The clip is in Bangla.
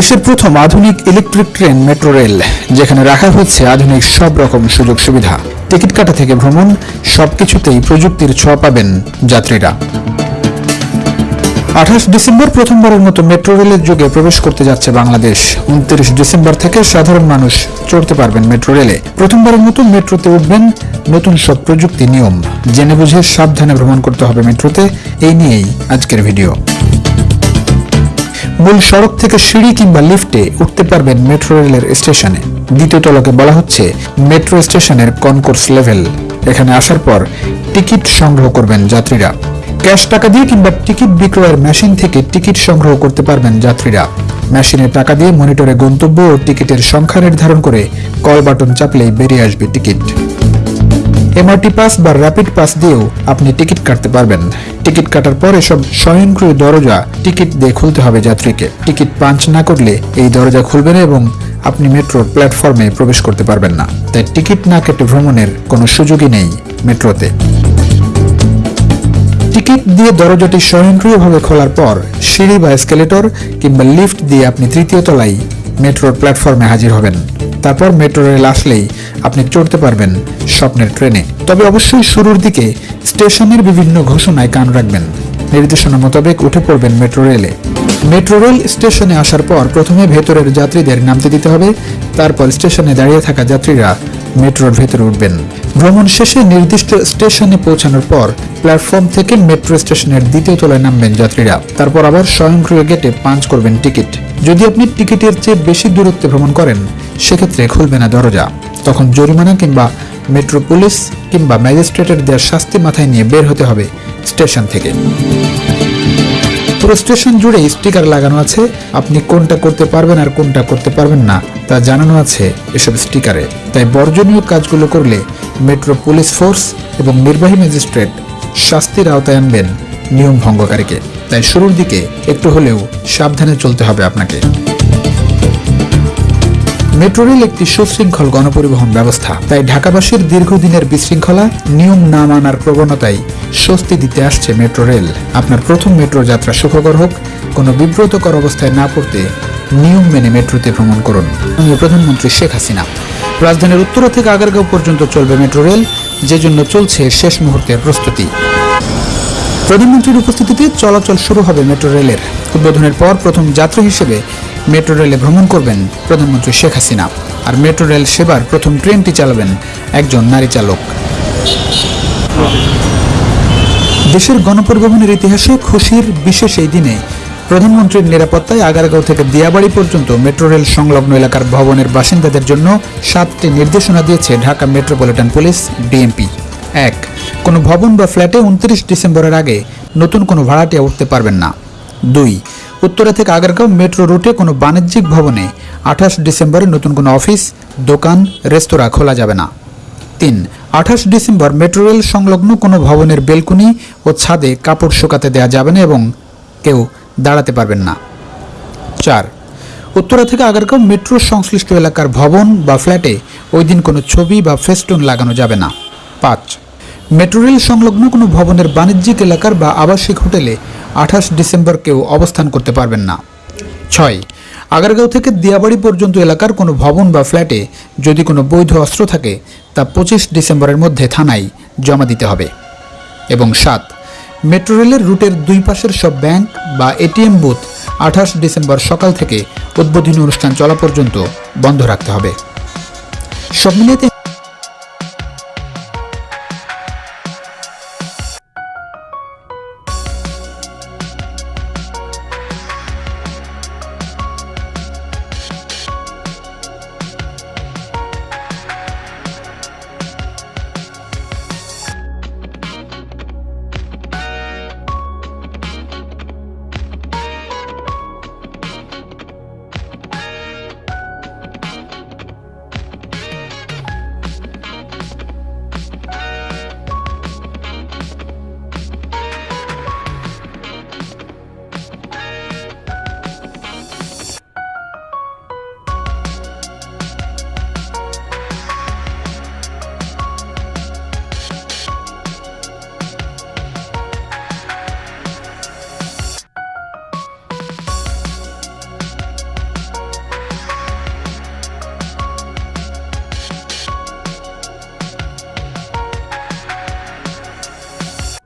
দেশের প্রথম আধুনিক ইলেকট্রিক ট্রেন মেট্রো রেল যেখানে রাখা হচ্ছে আধুনিক সব রকম সুযোগ সুবিধা। টিকিট কাটা থেকে ভ্রমণ, সবকিছুতেই প্রযুক্তির ছোঁয়া পাবেন যাত্রীরা। আঠাশ ডিসেম্বর প্রথমবারের মতো মেট্রো রেলের যুগে প্রবেশ করতে যাচ্ছে বাংলাদেশ। উনত্রিশ ডিসেম্বর থেকে সাধারণ মানুষ চড়তে পারবেন মেট্রো রেলে প্রথমবারের মতো মেট্রোতে উঠবেন নতুন সব প্রযুক্তি নিয়ম। জেনে বুঝে সাবধানে ভ্রমণ করতে হবে মেট্রোতে এই নিয়েই আজকের ভিডিও মূল সড়ক থেকে সিঁড়ি কিংবা লিফটে উঠতে পারবেন মেট্রো রেলের স্টেশনে। দ্বিতীয় তলকে বলা হচ্ছে মেট্রো স্টেশনের কনকোর্স লেভেল। এখানে আসার পর টিকিট সংগ্রহ করবেন যাত্রীরা। ক্যাশ টাকা দিয়ে কিংবা টিকিট বিক্রয়ের মেশিন থেকে টিকিট সংগ্রহ করতে পারবেন যাত্রীরা। মেশিনে টাকা দিয়ে মনিটরে গন্তব্য ও টিকিটের সংখ্যা নির্ধারণ করে কল বাটন চাপলেই বেরিয়ে আসবে টিকিট। এমআরটি পাস বা র্যাপিড পাস দিয়েও আপনি টিকিট কাটতে পারবেন। টিকিট কাটার পর এসব স্বয়ংক্রিয় দরজা টিকিট দিয়ে খুলতে হবে যাত্রীকে। টিকিট পাঞ্চ না করলে এই দরজা খুলবে না এবং আপনি মেট্রোর প্ল্যাটফর্মে প্রবেশ করতে পারবেন না। তাই টিকিট না কেটে ভ্রমণের কোনো সুযোগই নেই মেট্রোতে। টিকিট দিয়ে দরজাটি স্বয়ংক্রিয়ভাবে খোলার পর সিঁড়ি বা এসকেলেটর কিংবা লিফট দিয়ে আপনি তৃতীয় তলায় মেট্রোর প্ল্যাটফর্মে হাজির হবেন। তারপর মেট্রো রেল আসলেই আপনি চড়তে পারবেন স্বপ্নের ট্রেনে তবে অবশ্যই শুরুর দিকে স্টেশনের বিভিন্ন ঘোষণায় কান রাখবেন। নির্দেশনা মোতাবেক উঠে পড়বেন মেট্রো রেলে মেট্রো রেল স্টেশনে আসার পর প্রথমে ভেতরের যাত্রীদের নামতে দিতে হবে, তারপর স্টেশনে দাঁড়িয়ে থাকা যাত্রীরা মেট্রোর ভেতরে উঠবেন। ভ্রমণ শেষে নির্দিষ্ট স্টেশনে পৌঁছানোর পর প্ল্যাটফর্ম থেকে মেট্রো স্টেশনের দ্বিতীয় তলায় নামবেন যাত্রীরা। তারপর আবার স্বয়ংক্রিয় গেটে পাঞ্চ করবেন টিকিট যদি আপনি টিকিটের চেয়ে বেশি দূরত্বে ভ্রমণ করেন সেক্ষেত্রে খুলবে না দরজা। তখন জরিমানা কিংবা মেট্রো পুলিশ কিংবা ম্যাজিস্ট্রেটের দেওয়ার শাস্তি মাথায় নিয়ে বের হতে হবে স্টেশন থেকে। পুরো স্টেশন জুড়ে স্টিকার লাগানো আছে, আপনি কোনটা করতে পারবেন আর কোনটা করতে পারবেন না, তা জানানো আছে এসব স্টিকারে। তাই বর্জনীয় কাজগুলো করলে মেট্রো পুলিশ ফোর্স এবং নির্বাহী ম্যাজিস্ট্রেট শাস্তির আওতায় আনবেন নিয়ম ভঙ্গকারীকে। তাই শুরুর দিকে একটু হলেও সাবধানে চলতে হবে আপনাকে। মেট্রো রেল একটি সুশৃঙ্খল গণপরিবহন ব্যবস্থা। তাই ঢাকাবাসীর দীর্ঘদিনের বিশৃঙ্খলা নিয়ম না মানার প্রবণতায় স্বস্তি দিতে আসছে মেট্রো রেল আপনার প্রথম মেট্রো যাত্রা সুখকর হোক, কোনো বিব্রতকর অবস্থায় না পড়তে নিয়ম মেনে মেট্রোতে ভ্রমণ করুন। প্রধানমন্ত্রী শেখ হাসিনা, রাজধানীর উত্তরা থেকে আগারগাঁও পর্যন্ত চলবে মেট্রো রেল যে জন্য চলছে শেষ মুহূর্তের প্রস্তুতি। প্রধানমন্ত্রীর উপস্থিতিতে চলাচল শুরু হবে মেট্রো রেলের উদ্বোধনের পর প্রথম যাত্রী হিসেবে মেট্রো রেলে ভ্রমণ করবেন প্রধানমন্ত্রী শেখ হাসিনা। আর মেট্রো রেল সেবার প্রথম ট্রেনটি চালাবেন একজন নারী চালক। দেশের গণপরিবহনের ইতিহাসে খুশির বিশেষ এই দিনে প্রধানমন্ত্রীর নিরাপত্তায় আগারগাঁও থেকে দিয়াবাড়ি পর্যন্ত মেট্রো রেল সংলগ্ন এলাকার ভবনের বাসিন্দাদের জন্য সাতটি নির্দেশনা দিয়েছে ঢাকা মেট্রোপলিটন পুলিশ, ডিএমপি। এক, কোনো ভবন বা ফ্ল্যাটে উনত্রিশ ডিসেম্বরের আগে নতুন কোনো ভাড়াটিয়া উঠতে পারবেন না। দুই উত্তরা থেকে আগারগাঁও মেট্রো রুটে কোনো বাণিজ্যিক ভবনে আঠাশ ডিসেম্বরে নতুন কোনো অফিস দোকান, রেস্তোরাঁ খোলা যাবে না। তিন, আঠাশ ডিসেম্বর মেট্রো রেল সংলগ্ন কোনো ভবনের বেলকুনি ও ছাদে কাপড় শুকাতে দেওয়া যাবে না এবং কেউ দাঁড়াতে পারবেন না। চার, উত্তরা থেকে আগারগাঁও মেট্রো সংশ্লিষ্ট এলাকার ভবন বা ফ্ল্যাটে ওই দিন কোনো ছবি বা ফেস্টুন লাগানো যাবে না। পাঁচ মেট্রো রেল সংলগ্ন কোনো ভবনের বাণিজ্যিক এলাকার বা আবাসিক হোটেলে আঠাশ ডিসেম্বর কেউ অবস্থান করতে পারবেন না। ছয়, আগারগাঁও থেকে দিয়াবাড়ি পর্যন্ত এলাকার কোনো ভবন বা ফ্ল্যাটে যদি কোনো বৈধ অস্ত্র থাকে, তা পঁচিশ ডিসেম্বরের মধ্যে থানায় জমা দিতে হবে। এবং সাত, মেট্রো রেলের রুটের দুই পাশের সব ব্যাংক বা এটিএম বুথ আঠাশ ডিসেম্বর সকাল থেকে উদ্বোধনী অনুষ্ঠান চলা পর্যন্ত বন্ধ রাখতে হবে। সব মিলিয়ে